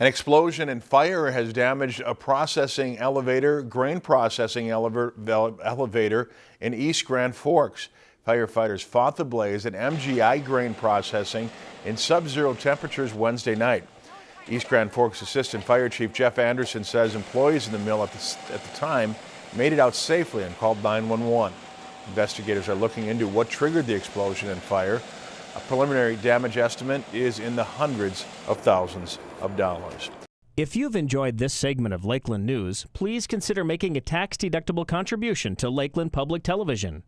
An explosion and fire has damaged a processing elevator, grain processing elevator in East Grand Forks. Firefighters fought the blaze at MGI Grain Processing in sub-zero temperatures Wednesday night. East Grand Forks Assistant Fire Chief Jeff Anderson says employees in the mill at the, at the time made it out safely and called 911. Investigators are looking into what triggered the explosion and fire. A preliminary damage estimate is in the hundreds of thousands of dollars. If you've enjoyed this segment of Lakeland News, please consider making a tax-deductible contribution to Lakeland Public Television.